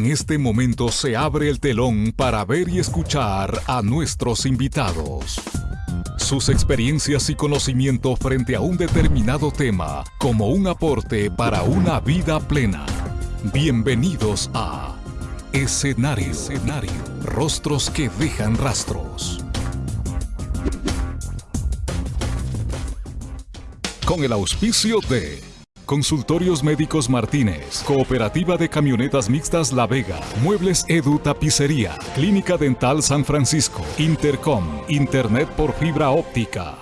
En este momento se abre el telón para ver y escuchar a nuestros invitados. Sus experiencias y conocimiento frente a un determinado tema como un aporte para una vida plena. Bienvenidos a Escenario. Escenario. Rostros que dejan rastros. Con el auspicio de Consultorios Médicos Martínez, Cooperativa de Camionetas Mixtas La Vega, Muebles Edu Tapicería, Clínica Dental San Francisco, Intercom, Internet por fibra óptica.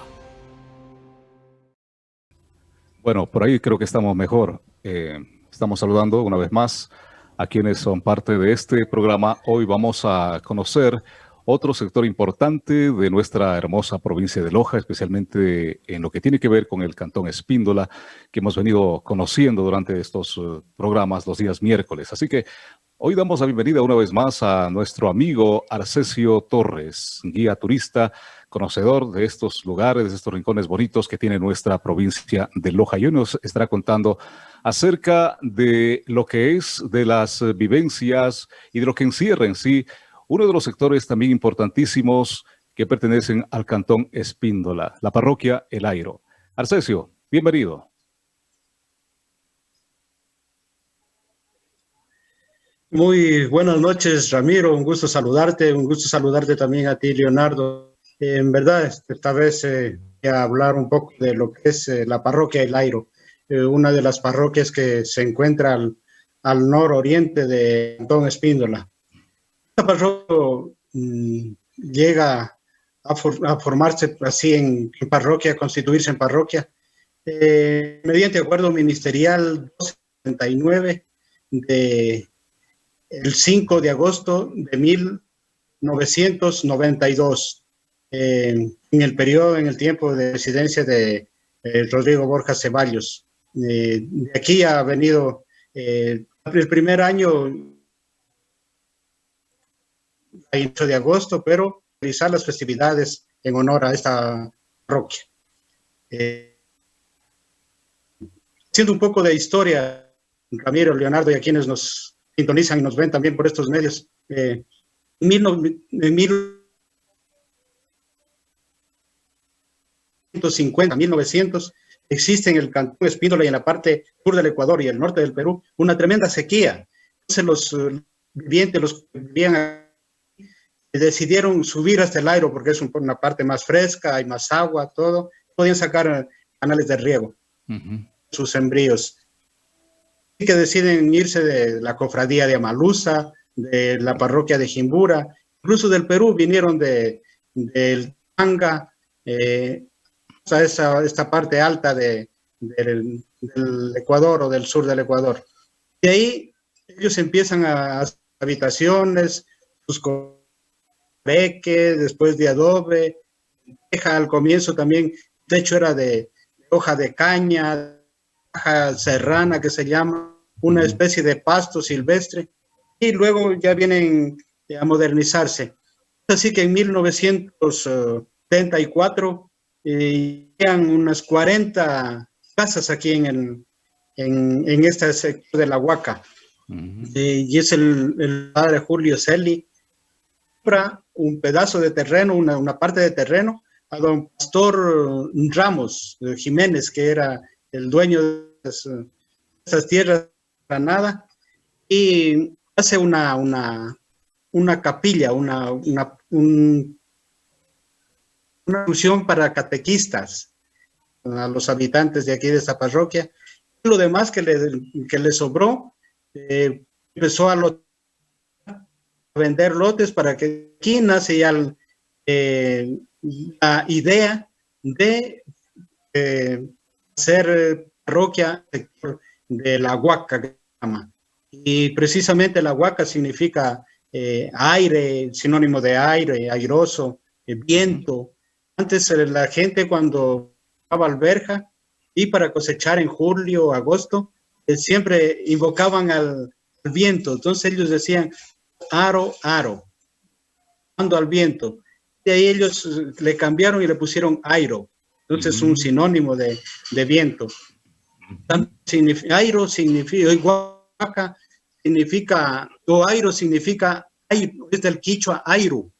Bueno, por ahí creo que estamos mejor. Eh, estamos saludando una vez más a quienes son parte de este programa. Hoy vamos a conocer otro sector importante de nuestra hermosa provincia de Loja, especialmente en lo que tiene que ver con el Cantón Espíndola, que hemos venido conociendo durante estos eh, programas los días miércoles. Así que hoy damos la bienvenida una vez más a nuestro amigo Arcesio Torres, guía turista, conocedor de estos lugares, de estos rincones bonitos que tiene nuestra provincia de Loja. Y hoy nos estará contando acerca de lo que es de las vivencias y de lo que encierra en sí uno de los sectores también importantísimos que pertenecen al cantón Espíndola, la parroquia El Airo. Arcesio, bienvenido. Muy buenas noches, Ramiro. Un gusto saludarte. Un gusto saludarte también a ti, Leonardo. en verdad, esta vez eh, voy a hablar un poco de lo que es eh, la parroquia El Airo, eh, una de las parroquias que se encuentra al, al nororiente de Cantón Espíndola. Esta mm, llega a, formarse así en, parroquia, a constituirse en parroquia, eh, mediante acuerdo ministerial 279 de el 5 de agosto de 1992, eh, en el periodo, en el tiempo de residencia de eh, Rodrigo Borja Ceballos. de aquí ha venido el primer año a 8 de agosto, pero realizar las festividades en honor a esta parroquia. Eh, haciendo un poco de historia, Ramiro, Leonardo y a quienes nos sintonizan y nos ven también por estos medios, eh, en 1950, 1900, existe en el Cantón Espíndola y en la parte sur del Ecuador y el norte del Perú una tremenda sequía. Entonces los eh, vivientes, los que vivían decidieron subir hasta el aire porque es una parte más fresca, hay más agua, todo. Podían sacar eh, canales de riego, sus sembríos. Y que deciden irse de la cofradía de Amalusa, de la parroquia de Jimbura, incluso del Perú, vinieron de, del Tanga, eh, esa, esta parte alta de, del, Ecuador o del sur del Ecuador. Y ahí ellos empiezan a, a habitaciones, sus beque, después de adobe, deja al comienzo también, de hecho era de, hoja de caña, hoja serrana que se llama, una especie de pasto silvestre, y luego ya vienen a modernizarse. Así que en 1974 eh, unas 40 casas aquí en, el, en, en este sector de la Huaca. y es el, el padre Julio Celi, un pedazo de terreno, una, parte de terreno, a don Pastor Ramos Jiménez, que era el dueño de esas, tierras de Granada, y hace una, una, una capilla, una, una, un, una función para catequistas, a los habitantes de aquí de esta parroquia. Lo demás que le, que le sobró, eh, empezó a lo vender lotes para que aquí nace ya eh, la idea de eh, hacer parroquia de la huaca. Y precisamente la huaca significa eh, aire, sinónimo de aire, airoso, viento. Antes la gente cuando estaba alberja y para cosechar en julio agosto, siempre invocaban al viento. Entonces ellos decían, aro, aro, ando al viento. De ahí ellos le cambiaron y le pusieron airo. Entonces es un sinónimo de, de viento. Significa, airo significa, guaca significa, o airo significa, es del quichua airu,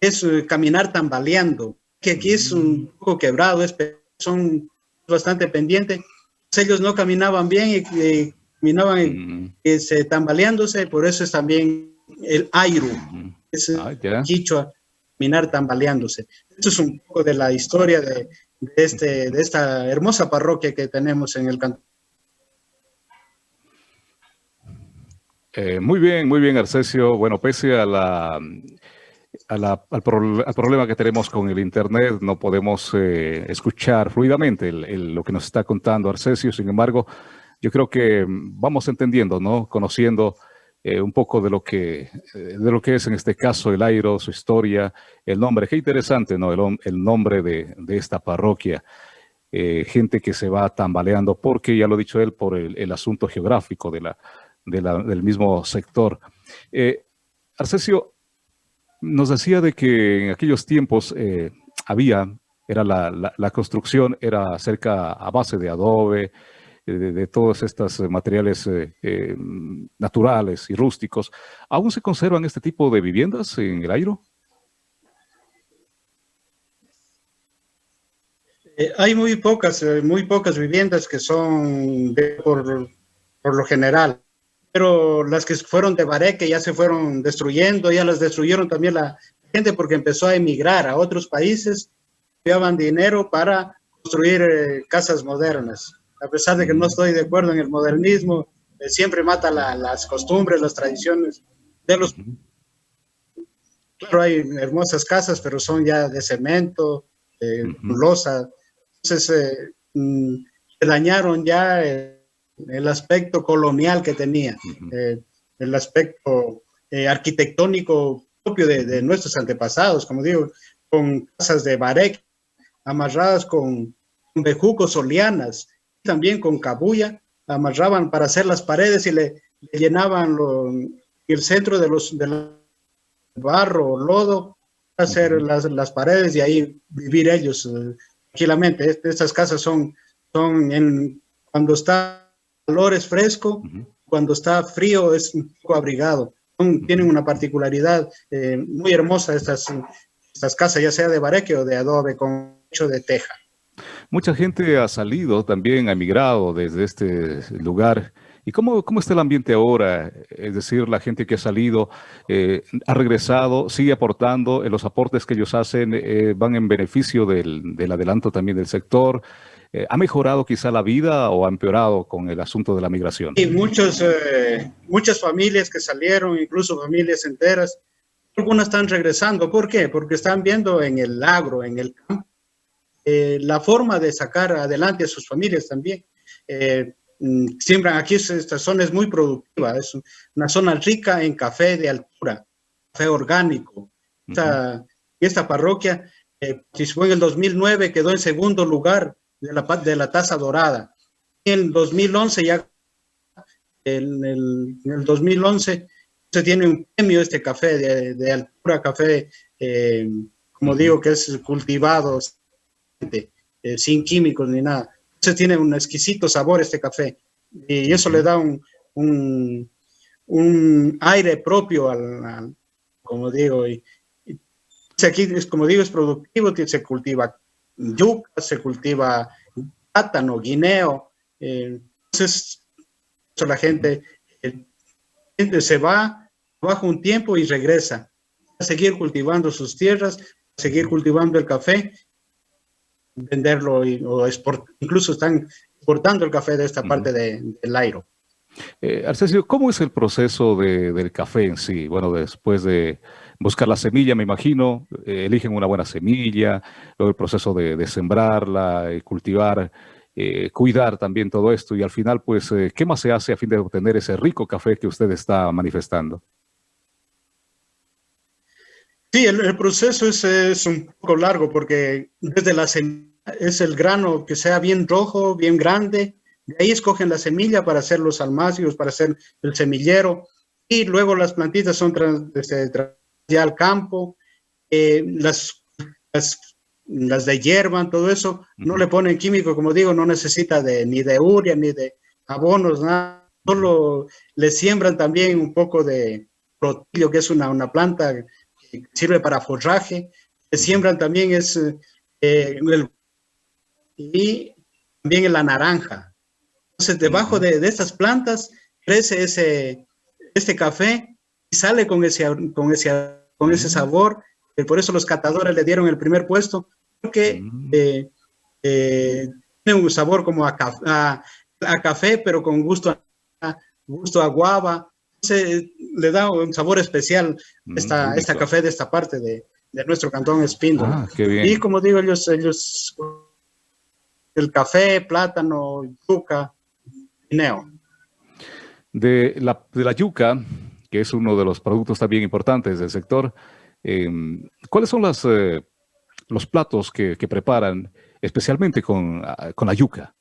es eh, caminar tambaleando, que aquí es un poco quebrado, es, son bastante pendientes. Ellos no caminaban bien y, caminaban mm. se tambaleándose, por eso es también el airu, mm. es ah, quichua, caminar tambaleándose. Esto es un poco de la historia de, este, de esta hermosa parroquia que tenemos en el cantón. Eh, muy bien, muy bien, Arcesio. Bueno, pese a la, al, problema que tenemos con el Internet, no podemos eh, escuchar fluidamente lo que nos está contando Arcesio. Sin embargo, yo creo que vamos entendiendo, ¿no? Conociendo eh, un poco de lo, que, de lo que es en este caso el Airo, su historia, el nombre. Qué interesante, ¿no? El, nombre de, esta parroquia. gente que se va tambaleando porque, ya lo ha dicho él, por el asunto geográfico de la, del mismo sector. Eh, Arcesio nos decía de que en aquellos tiempos eh, había, era la, construcción, era cerca a base de adobe, eh, de, todos estos materiales naturales y rústicos. ¿Aún se conservan este tipo de viviendas en el Airo? hay muy pocas, muy pocas viviendas que son por, por lo general pero las que fueron de Bareque ya se fueron destruyendo, ya las destruyeron también la gente porque empezó a emigrar a otros países, enviaban dinero para construir eh, casas modernas. A pesar de que no estoy de acuerdo en el modernismo, eh, siempre mata las costumbres, las tradiciones de los... Claro, hay hermosas casas, pero son ya de cemento, eh, losa. Entonces, mm, se dañaron ya el aspecto colonial que tenía, eh, el aspecto eh, arquitectónico propio de, nuestros antepasados, como digo, con casas de barek amarradas con, bejucos o lianas, también con cabuya, amarraban para hacer las paredes y le, llenaban el centro de los del barro o lodo, hacer las, las, paredes y ahí vivir ellos eh, tranquilamente. Estas casas son, son en, cuando está calor es fresco, cuando está frío es un poco abrigado. tienen una particularidad eh, muy hermosa estas, estas casas, ya sea de bareque o de adobe con hecho de teja. Mucha gente ha salido también, ha emigrado desde este lugar. ¿Y cómo, cómo está el ambiente ahora? Es decir, la gente que ha salido, eh, ha regresado, sigue aportando, en los aportes que ellos hacen eh, van en beneficio del, del adelanto también del sector. Eh, ¿Ha mejorado quizá la vida o ha empeorado con el asunto de la migración? Sí, muchos, eh, muchas familias que salieron, incluso familias enteras, algunas están regresando. ¿Por qué? Porque están viendo en el agro, en el campo, eh, la forma de sacar adelante a sus familias también. Mm, siembran aquí, esta zona es muy productiva, es una zona rica en café de altura, café orgánico. Esta, esta parroquia, si fue en el 2009, quedó en segundo lugar de la, de la Taza Dorada. En 2011 ya, en el, 2011 se tiene un premio este café de, de altura, café, eh, como digo, que es cultivado eh, sin químicos ni nada. Se tiene un exquisito sabor este café y eso le da un, un, aire propio al, como digo, y, aquí, es, como digo, es productivo, se cultiva yuca, se cultiva plátano, guineo. Eh, entonces, la gente, se va, baja un tiempo y regresa a seguir cultivando sus tierras, a seguir cultivando el café, venderlo o incluso están exportando el café de esta parte del Airo. Eh, Arcesio, ¿cómo es el proceso del café en sí? Bueno, después de buscar la semilla, me imagino, eh, eligen una buena semilla, luego el proceso de, sembrarla, y cultivar, eh, cuidar también todo esto y al final, pues, eh, ¿qué más se hace a fin de obtener ese rico café que usted está manifestando? Sí, el, proceso es, es, un poco largo porque desde la es el grano que sea bien rojo, bien grande, de ahí escogen la semilla para hacer los almacios, para hacer el semillero. Y luego las plantitas son este, ya al campo, eh, las, las, de hierba, todo eso, no le ponen químico, como digo, no necesita de, ni de uria, ni de abonos, nada. solo le siembran también un poco de protillo, que es una, una planta que sirve para forraje, le siembran también es eh, el, y también en la naranja. Entonces, debajo de, de, estas plantas crece ese, este café y sale con ese, con ese, con ese sabor. Por eso los catadores le dieron el primer puesto, porque eh, eh, tiene un sabor como a, a, café, pero con gusto a, gusto a guava. Entonces, le da un sabor especial esta, esta café de esta parte de, de nuestro cantón Espíndola. Ah, y como digo, ellos, ellos, el café, plátano, yuca, guineo. De la, de la yuca, que es uno de los productos también importantes del sector, em, ¿cuáles son las, eh, los platos que, que, preparan especialmente con, ah, con la yuca?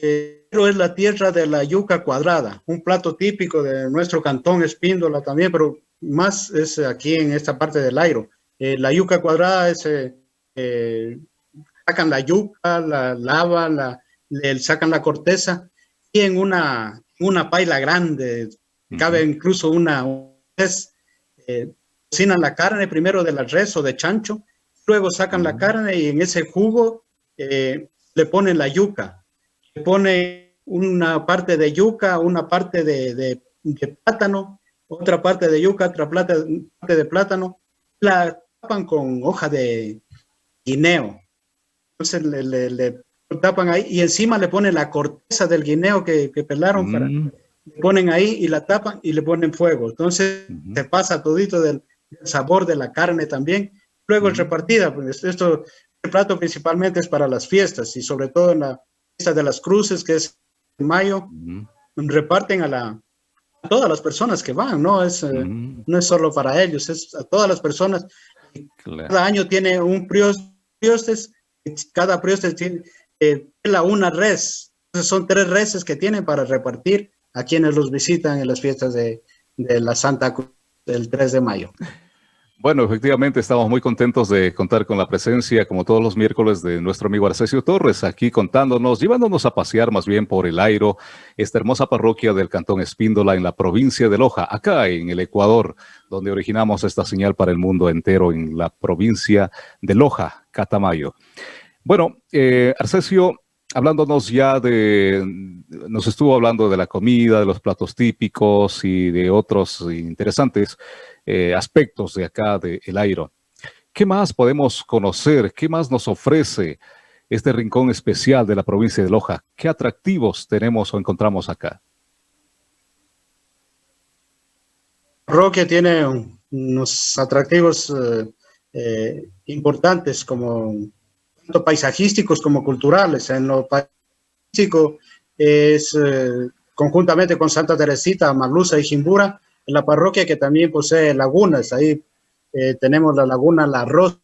Eh, es la tierra de la yuca cuadrada, un plato típico de nuestro cantón Espíndola también, pero más es aquí en esta parte del airo. Eh, la yuca cuadrada es, eh, sacan la yuca, la lavan, la, le sacan la corteza y en una, una paila grande, cabe incluso una, res, eh, cocinan la carne primero de la res o de chancho, luego sacan la carne y en ese jugo le ponen la yuca, le ponen una parte de yuca, una parte de, de, de plátano, otra parte de yuca, otra parte de plátano, la tapan con hoja de guineo. Entonces le, tapan ahí y encima le ponen la corteza del guineo que, pelaron, para, mm. ponen ahí y la tapan y le ponen fuego. Entonces se pasa todito del, sabor de la carne también. Luego el repartida, pues esto, el plato principalmente es para las fiestas y sobre todo en la fiesta de las cruces, que es en mayo, reparten a la, todas las personas que van, no es, eh, no es solo para ellos, es a todas las personas. Cada año tiene un cada priostes tiene eh, una res, Entonces son tres reses que tienen para repartir a quienes los visitan en las fiestas de, la Santa Cruz del 3 de mayo. Bueno, efectivamente estamos muy contentos de contar con la presencia, como todos los miércoles, de nuestro amigo Arcesio Torres, aquí contándonos, llevándonos a pasear más bien por el Airo, esta hermosa parroquia del Cantón Espíndola en la provincia de Loja, acá en el Ecuador, donde originamos esta señal para el mundo entero en la provincia de Loja, Catamayo. Bueno, eh, Arcesio, hablándonos ya de, nos estuvo hablando de la comida, de los platos típicos y de otros interesantes eh, aspectos de acá de El. ¿Qué más podemos conocer? ¿Qué más nos ofrece este rincón especial de la provincia de Loja? ¿Qué atractivos tenemos o encontramos acá? Roque tiene unos atractivos eh, eh, importantes como tanto paisajísticos como culturales. En lo paisajístico es conjuntamente con Santa Teresita, Marluza y Jimbura, en la parroquia que también posee lagunas. Ahí eh, tenemos la laguna La Rosa,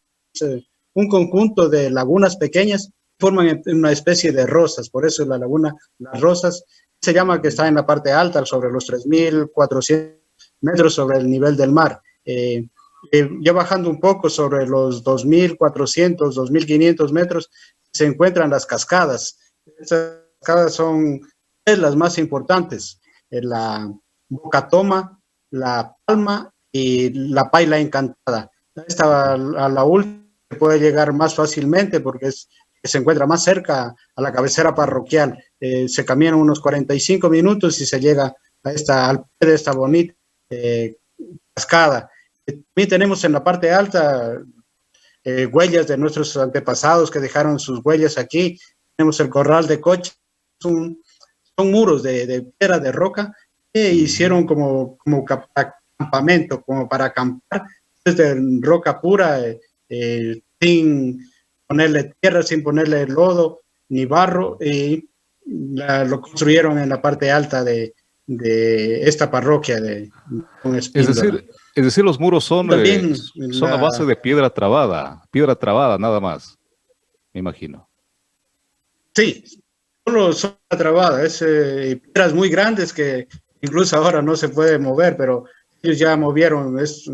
un conjunto de lagunas pequeñas forman una especie de rosas, por eso la laguna Las Rosas se llama que está en la parte alta, sobre los 3.400 metros sobre el nivel del mar. Eh, eh, ya bajando un poco sobre los 2.400, 2.500 metros, se encuentran las cascadas. Estas cascadas son las más importantes. La Boca Toma, la palma y la paila encantada. Esta a la última puede llegar más fácilmente porque es, se encuentra más cerca a la cabecera parroquial. Eh, se caminan unos 45 minutos y se llega a esta, al pie de esta bonita eh, cascada. También tenemos en la parte alta eh, huellas de nuestros antepasados que dejaron sus huellas aquí. Tenemos el corral de coche, son, son muros de, de piedra de roca hicieron como, como campamento, como para acampar desde roca pura, eh, eh, sin ponerle tierra, sin ponerle lodo ni barro, y lo construyeron en la parte alta de, de esta parroquia de es decir, es decir, los muros son, eh, son a base de piedra trabada, piedra trabada nada más, me imagino. Sí, solo son trabada, es piedras muy grandes que incluso ahora no se puede mover, pero ellos ya movieron, es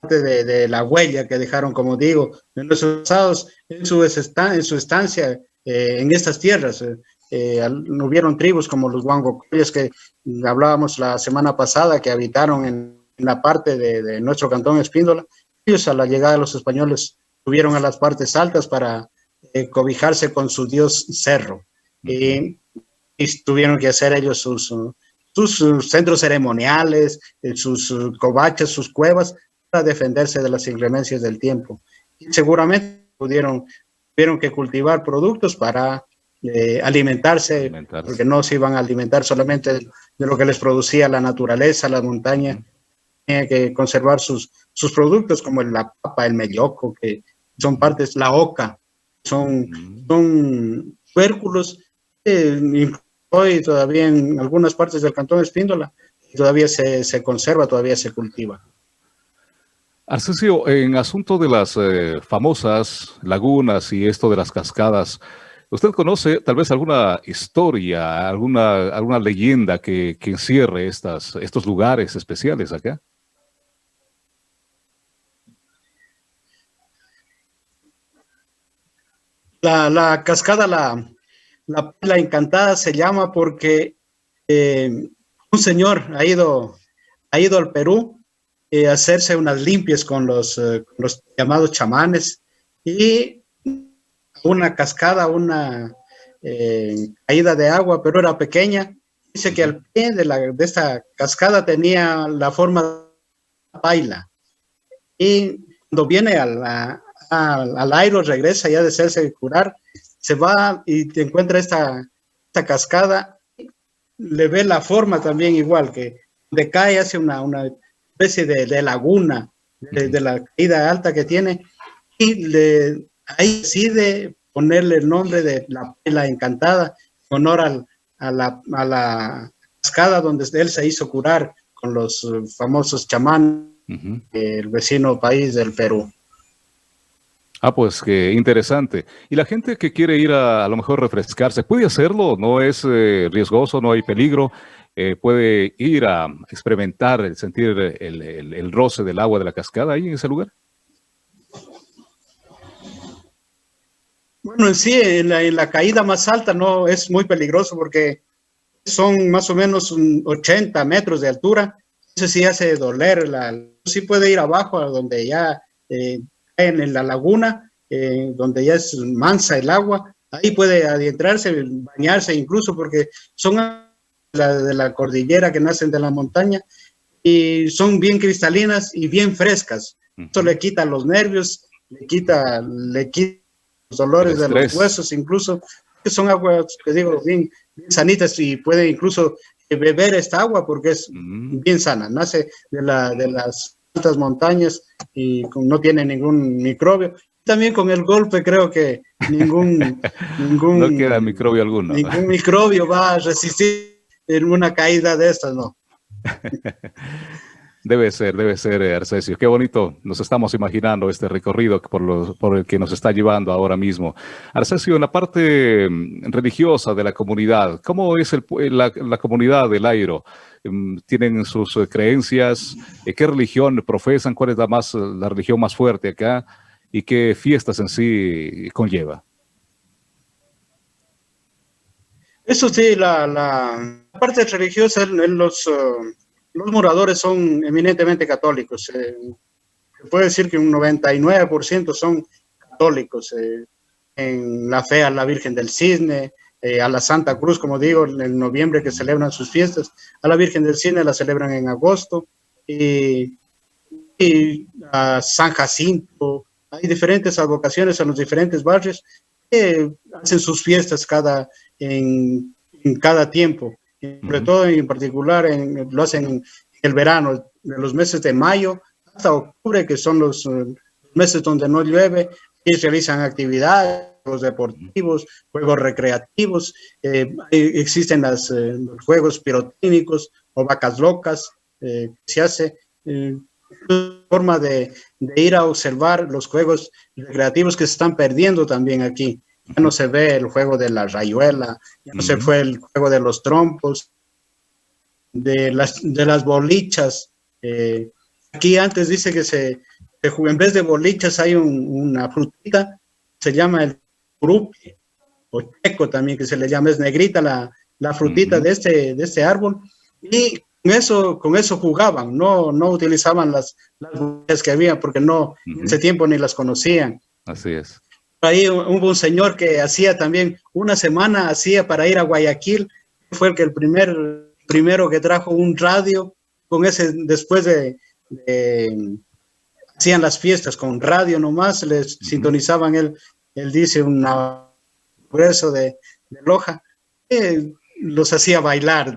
parte de, la huella que dejaron, como digo, en los en su, en su estancia eh, en estas tierras. Eh, eh, hubieron tribus como los Huangocoyes que hablábamos la semana pasada, que habitaron en, la parte de, nuestro cantón Espíndola. Ellos a la llegada de los españoles subieron a las partes altas para eh, cobijarse con su dios Cerro. y tuvieron que hacer ellos sus, sus centros ceremoniales, eh, sus covachas, sus cuevas, para defenderse de las inclemencias del tiempo. Y seguramente pudieron, tuvieron que cultivar productos para eh, alimentarse, porque no se iban a alimentar solamente de, lo que les producía la naturaleza, la montaña, tenían que conservar sus, sus productos como la papa, el melloco, que son partes, la oca, son, son tuérculos, eh, hoy todavía en algunas partes del cantón de Espíndola, todavía se, se conserva, todavía se cultiva. Arcesio, en asunto de las eh, famosas lagunas y esto de las cascadas, ¿usted conoce tal vez alguna historia, alguna, alguna leyenda que, que encierre estas, estos lugares especiales acá? La, la cascada, la, la Encantada se llama porque eh, un señor ha ido, ha ido al Perú eh, a hacerse unas limpias con los, eh, los, llamados chamanes y una cascada, una caída de agua, pero era pequeña. Dice que al pie de, la, de esta cascada tenía la forma de paila. Y cuando viene al, al aire, regresa ya de hacerse curar, se va y te encuentra esta, esta cascada, le ve la forma también igual, que decae hacia una, una especie de, laguna, de, la caída alta que tiene, y le, ahí decide ponerle el nombre de la pela encantada, en honor a, la, a la cascada donde él se hizo curar con los famosos chamanes, el vecino país del Perú. Ah, pues qué interesante. Y la gente que quiere ir a, a lo mejor refrescarse, ¿puede hacerlo? ¿No es eh, riesgoso? ¿No hay peligro? Eh, ¿Puede ir a experimentar, sentir el, el, roce del agua de la cascada ahí en ese lugar? Bueno, en sí, en la, caída más alta no es muy peligroso porque son más o menos 80 metros de altura. Entonces sí hace doler. La, sí puede ir abajo, a donde ya eh, en, la laguna, eh, donde ya es mansa el agua, ahí puede adentrarse, bañarse incluso, porque son de la cordillera que nacen de la montaña y son bien cristalinas y bien frescas. Esto le quita los nervios, le quita, le quita los dolores de los huesos, incluso, que son aguas, que digo, bien, sanitas y puede incluso beber esta agua porque es bien sana, nace de, la, de las altas montañas y no tiene ningún microbio. También con el golpe creo que ningún... ningún no queda microbio alguno. Ningún microbio va a resistir en una caída de estas, ¿no? Debe ser, debe ser, eh, Arcesio. Qué bonito nos estamos imaginando este recorrido por, el que nos está llevando ahora mismo. Arcesio, en la parte mm, religiosa de la comunidad, ¿cómo es el, la, comunidad del Airo? Mm, ¿Tienen sus eh, creencias? Eh, ¿Qué religión profesan? ¿Cuál es la, más, la religión más fuerte acá? ¿Y qué fiestas en sí conlleva? Eso sí, la, parte religiosa, los, uh, los moradores son eminentemente católicos. Eh, se puede decir que un 99% son católicos eh, en la fe a la Virgen del Cisne, eh, a la Santa Cruz, como digo, en noviembre que celebran sus fiestas, a la Virgen del Cisne la celebran en agosto, y, a San Jacinto, hay diferentes advocaciones en los diferentes barrios que hacen sus fiestas cada, en, en cada tiempo sobre todo en particular en, lo hacen en el verano, de los meses de mayo hasta octubre, que son los eh, meses donde no llueve, y realizan actividades, juegos deportivos, juegos recreativos, eh, existen las, eh, los juegos pirotécnicos o vacas locas, se hace forma de, de, ir a observar los juegos recreativos que se están perdiendo también aquí ya no se ve el juego de la rayuela, ya no se fue el juego de los trompos, de las, de las bolichas. Eh, aquí antes dice que se, en vez de bolichas hay una frutita, se llama el grupi, o checo también que se le llama, es negrita la, la frutita de, este, de este árbol, y con eso, con eso jugaban, no, no utilizaban las, las que había porque no, en ese tiempo ni las conocían. Así es. Ahí hubo un señor que hacía también, una semana hacía para ir a Guayaquil, fue el que el primer, primero que trajo un radio, con ese, después de, hacían las fiestas con radio nomás, les sintonizaban él, él dice un grueso de, de Loja, los hacía bailar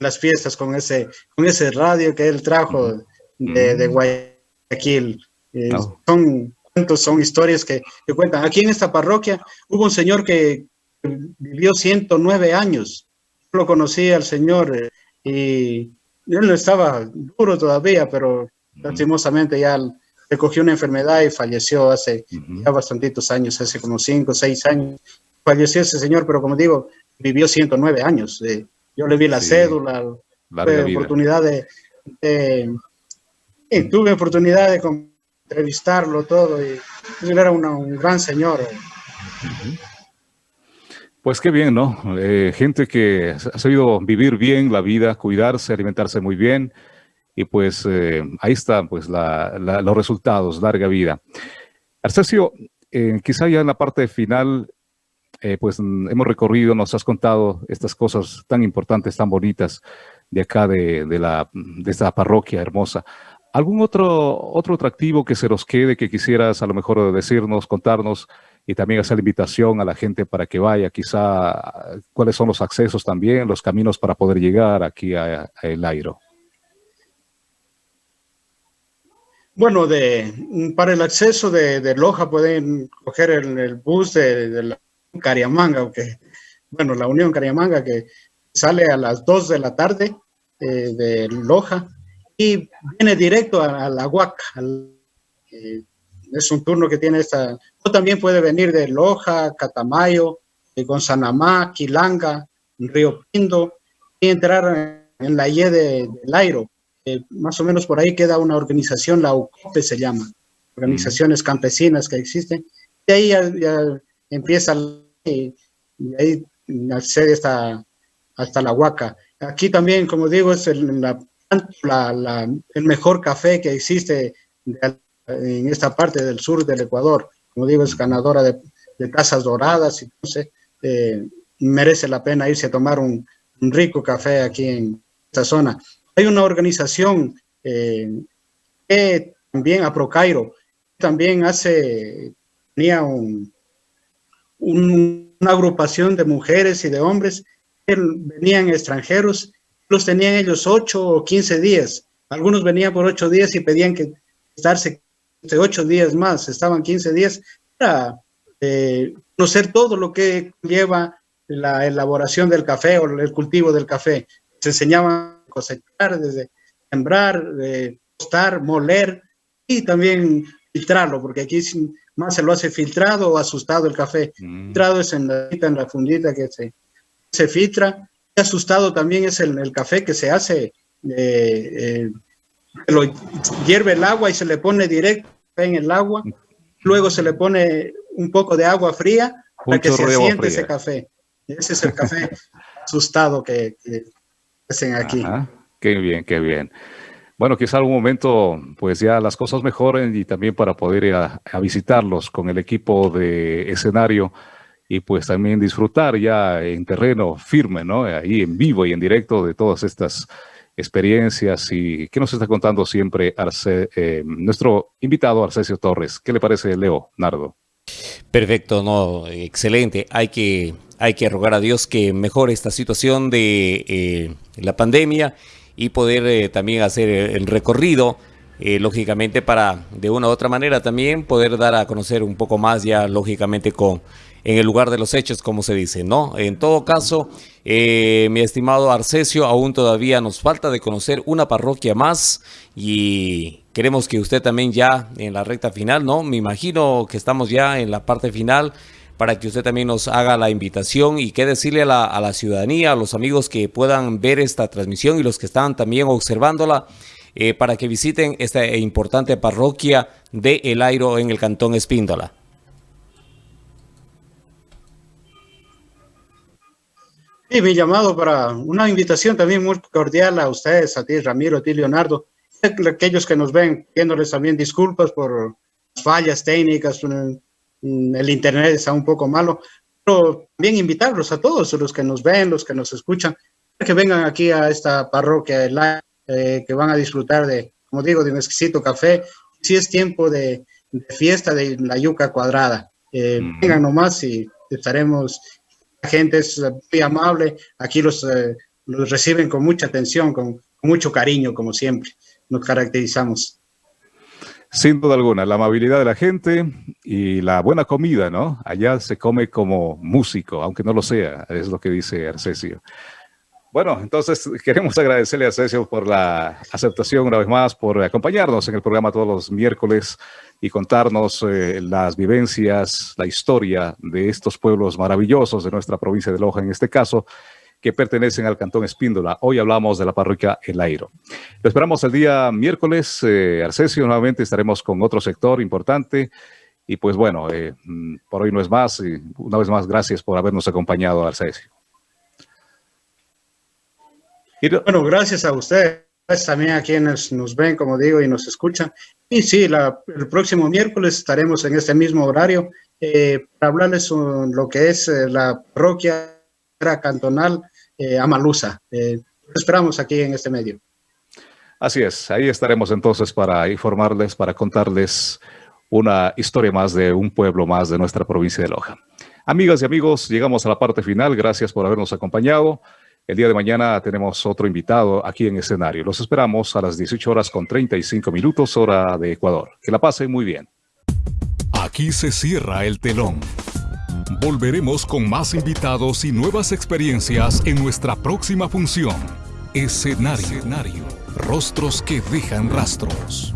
las fiestas con ese, con ese radio que él trajo de, de Guayaquil. Eh, son son historias que, que, cuentan. Aquí en esta parroquia hubo un señor que vivió 109 años. Yo lo conocí al señor eh, y él no estaba duro todavía, pero lastimosamente ya le cogió una enfermedad y falleció hace ya bastantitos años, hace como 5 o 6 años. Falleció ese señor, pero como digo, vivió 109 años. Eh, yo le vi la cédula, tuve oportunidad de, tuve oportunidad de entrevistarlo todo y él era un gran señor. Pues qué bien, ¿no? Eh, gente que ha sabido vivir bien la vida, cuidarse, alimentarse muy bien y pues eh, ahí están pues los resultados, larga vida. Arcesio, eh, quizá ya en la parte final eh, pues hemos recorrido, nos has contado estas cosas tan importantes, tan bonitas de acá, de, la, de esta parroquia hermosa. ¿Algún otro, otro atractivo que se nos quede que quisieras a lo mejor decirnos, contarnos y también hacer la invitación a la gente para que vaya, quizá cuáles son los accesos también, los caminos para poder llegar aquí a, El Airo? Bueno, de, para el acceso de, Loja pueden coger el, bus de, la Cariamanga, aunque, bueno, la Unión Cariamanga que sale a las 2 de la tarde eh, de Loja y viene directo a, la Huaca. Eh, es un turno que tiene esta, o también puede venir de Loja, Catamayo, de Gonzanamá, Quilanga, Río Pindo y entrar en la IE de, Lairo. más o menos por ahí queda una organización, la UCOPE se llama, organizaciones campesinas que existen. Y ahí ya empieza y, ahí accede hasta, hasta la Huaca. Aquí también, como digo, es el, la, el mejor café que existe en esta parte del sur del Ecuador. Como digo, es ganadora de, de tazas doradas, entonces eh, merece la pena irse a tomar un, rico café aquí en esta zona. Hay una organización eh, que también, a Procairo, también hace, tenía un, una agrupación de mujeres y de hombres que venían extranjeros, los tenían ellos ocho o quince días. Algunos venían por ocho días y pedían que estarse de ocho días más, estaban quince días para eh, conocer todo lo que lleva la elaboración del café o el cultivo del café. Se enseñaban a cosechar, desde sembrar, de tostar, moler y también filtrarlo, porque aquí más se lo hace filtrado o asustado el café. Mm. Filtrado es en la, en la fundita que se, se filtra. Asustado también es el, el café que se hace, eh, eh, lo hierve el agua y se le pone directo en el agua. Luego se le pone un poco de agua fría para que se siente ese café. Ese es el café asustado que, hacen aquí. Qué bien, qué bien. Bueno, quizá algún momento pues ya las cosas mejoren y también para poder ir a, visitarlos con el equipo de escenario y pues también disfrutar ya en terreno firme, ¿no? Ahí en vivo y en directo de todas estas experiencias y que nos está contando siempre Arce, eh, nuestro invitado Arcesio Torres. ¿Qué le parece, Leo, Nardo? Perfecto, no, excelente. Hay que, hay que rogar a Dios que mejore esta situación de eh, la pandemia y poder eh, también hacer el recorrido, lógicamente para de una u otra manera también poder dar a conocer un poco más ya lógicamente con en el lugar de los hechos, como se dice, ¿no? En todo caso, eh, mi estimado Arcesio, aún todavía nos falta de conocer una parroquia más y queremos que usted también ya en la recta final, ¿no? Me imagino que estamos ya en la parte final para que usted también nos haga la invitación y qué decirle a la, ciudadanía, a los amigos que puedan ver esta transmisión y los que están también observándola, eh, para que visiten esta importante parroquia de El Airo en el Cantón Espíndola. Sí, mi llamado para una invitación también muy cordial a ustedes, a ti, Ramiro, a ti, Leonardo, aquellos que nos ven, pidiéndoles también disculpas por fallas técnicas, el internet está un poco malo, pero también invitarlos a todos los que nos ven, los que nos escuchan, que vengan aquí a esta parroquia, eh, que van a disfrutar de, como digo, de un exquisito café. Si es tiempo de, fiesta de la yuca cuadrada, eh, vengan nomás y estaremos, gente es muy amable, aquí los, eh, los reciben con mucha atención, con mucho cariño, como siempre, nos caracterizamos. Sin duda alguna, la amabilidad de la gente y la buena comida, ¿no? Allá se come como músico, aunque no lo sea, es lo que dice Arcesio. Bueno, entonces queremos agradecerle a Arcesio por la aceptación una vez más, por acompañarnos en el programa todos los miércoles y contarnos eh, las vivencias, la historia de estos pueblos maravillosos de nuestra provincia de Loja en este caso, que pertenecen al Cantón Espíndola. Hoy hablamos de la parroquia El Airo. Lo esperamos el día miércoles, eh, Arcesio, nuevamente estaremos con otro sector importante. Y pues bueno, eh, mm, por hoy no es más. Y una vez más, gracias por habernos acompañado, Arcesio. Bueno, gracias a ustedes también a quienes nos ven, como digo, y nos escuchan. Y sí, el próximo miércoles estaremos en este mismo horario eh, para hablarles lo que es la parroquia cantonal eh, Amalusa. Eh, esperamos aquí en este medio. Así es, ahí estaremos entonces para informarles, para contarles una historia más de un pueblo más de nuestra provincia de Loja. Amigas y amigos, llegamos a la parte final. Gracias por habernos acompañado. El día de mañana tenemos otro invitado aquí en escenario. Los esperamos a las 18 horas con 35 minutos, hora de Ecuador. Que la pasen muy bien. Aquí se cierra el telón. Volveremos con más invitados y nuevas experiencias en nuestra próxima función. Escenario. Escenario. Rostros que dejan rastros.